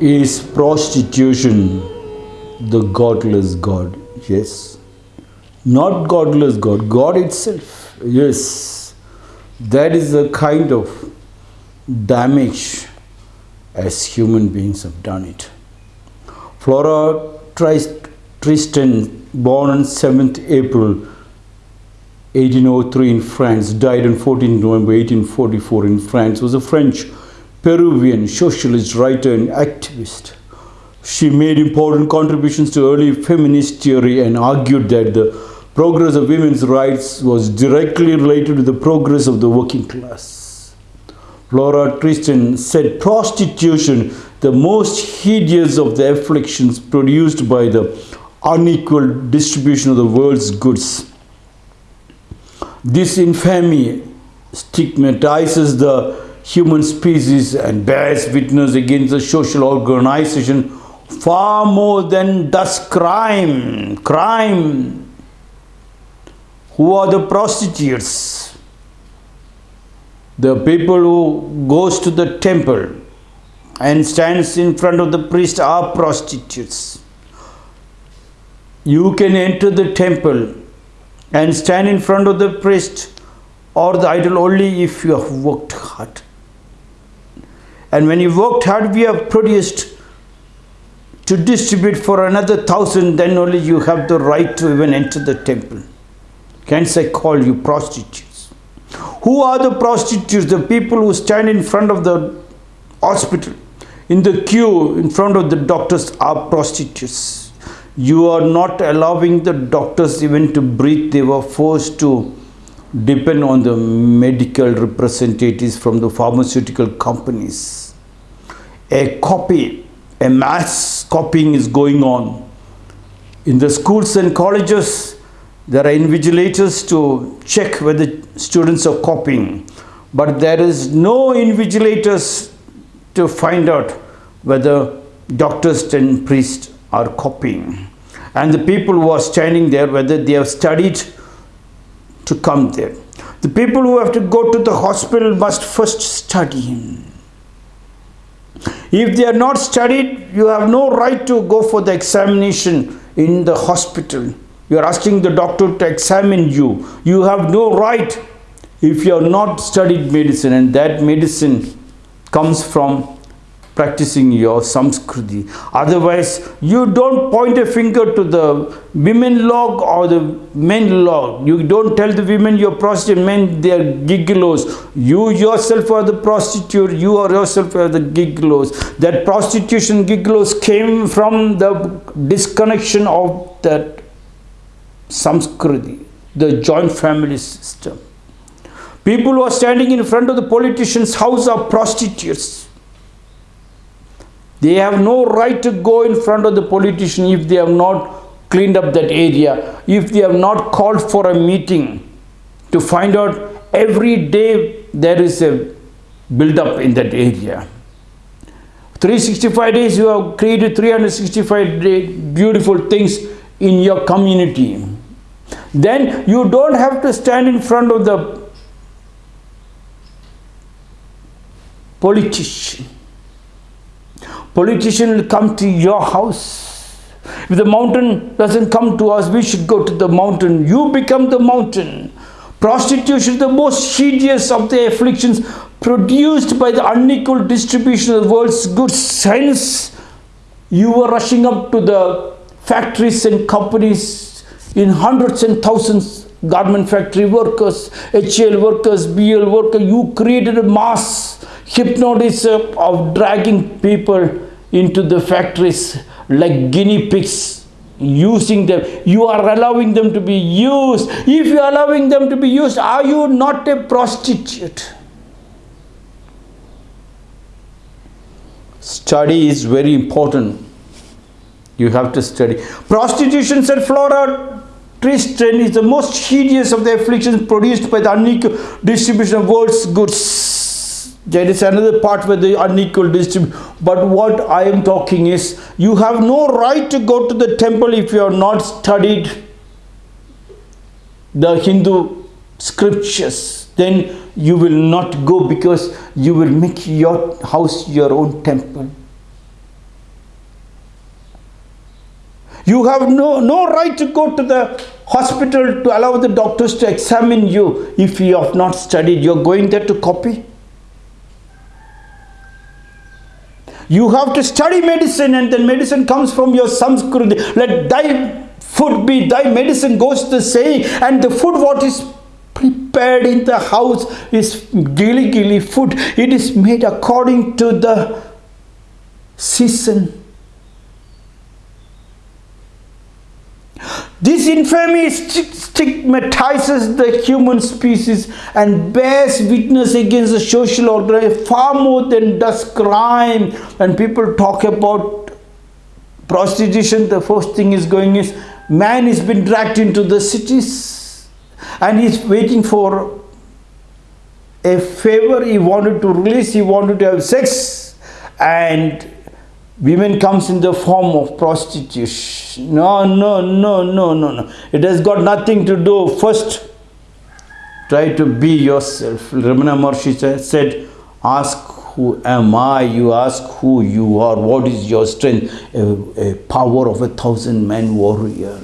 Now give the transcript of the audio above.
Is prostitution the godless God? Yes. Not godless God, God itself. Yes. That is the kind of damage as human beings have done it. Flora Tristan, born on 7th April 1803 in France, died on 14 November 1844 in France, was a French Peruvian socialist writer and activist. She made important contributions to early feminist theory and argued that the progress of women's rights was directly related to the progress of the working class. Flora Tristan said prostitution, the most hideous of the afflictions produced by the unequal distribution of the world's goods. This infamy stigmatizes the human species and bears witness against the social organization far more than does crime. Crime. Who are the prostitutes? The people who goes to the temple and stands in front of the priest are prostitutes. You can enter the temple and stand in front of the priest or the idol only if you have worked hard. And when you worked hard, we have produced to distribute for another thousand, then only you have the right to even enter the temple. Hence, I call you prostitutes. Who are the prostitutes? The people who stand in front of the hospital, in the queue, in front of the doctors, are prostitutes. You are not allowing the doctors even to breathe, they were forced to depend on the medical representatives from the pharmaceutical companies. A copy, a mass copying is going on. In the schools and colleges, there are invigilators to check whether students are copying, but there is no invigilators to find out whether doctors and priests are copying. And the people who are standing there, whether they have studied to come there. The people who have to go to the hospital must first study. If they are not studied, you have no right to go for the examination in the hospital. You are asking the doctor to examine you. You have no right if you have not studied medicine, and that medicine comes from practicing your samskriti. Otherwise, you don't point a finger to the women log or the men log. You don't tell the women you're prostitute, men they're gigolos. You yourself are the prostitute, you are yourself are the gigolos. That prostitution gigolos came from the disconnection of that samskriti, the joint family system. People who are standing in front of the politician's house are prostitutes. They have no right to go in front of the politician if they have not cleaned up that area, if they have not called for a meeting to find out every day there is a build up in that area. 365 days you have created 365 day beautiful things in your community. Then you don't have to stand in front of the politician politician will come to your house. If the mountain doesn't come to us, we should go to the mountain. You become the mountain. Prostitution the most hideous of the afflictions produced by the unequal distribution of the world's goods. Hence, you were rushing up to the factories and companies in hundreds and thousands garment factory workers, HL workers, BL workers. You created a mass hypnotism of dragging people into the factories like guinea pigs using them. You are allowing them to be used. If you are allowing them to be used are you not a prostitute? Study is very important. You have to study. Prostitution said flora Tristan is the most hideous of the afflictions produced by the unequal distribution of world's goods. There is another part where the unequal distribution. But what I am talking is, you have no right to go to the temple if you have not studied the Hindu scriptures. Then you will not go because you will make your house your own temple. You have no, no right to go to the hospital to allow the doctors to examine you if you have not studied. You're going there to copy. You have to study medicine and then medicine comes from your Samskriti. Let thy food be thy medicine goes the saying and the food what is prepared in the house is gilly gilly food. It is made according to the season. This infamy stigmatizes the human species and bears witness against the social order far more than does crime. When people talk about prostitution, the first thing is going is man has been dragged into the cities and he's waiting for a favor. He wanted to release, he wanted to have sex and women comes in the form of prostitution no no no no no no. It has got nothing to do. First try to be yourself. Ramana maharshi said ask who am i? You ask who you are. What is your strength? A, a power of a thousand men warrior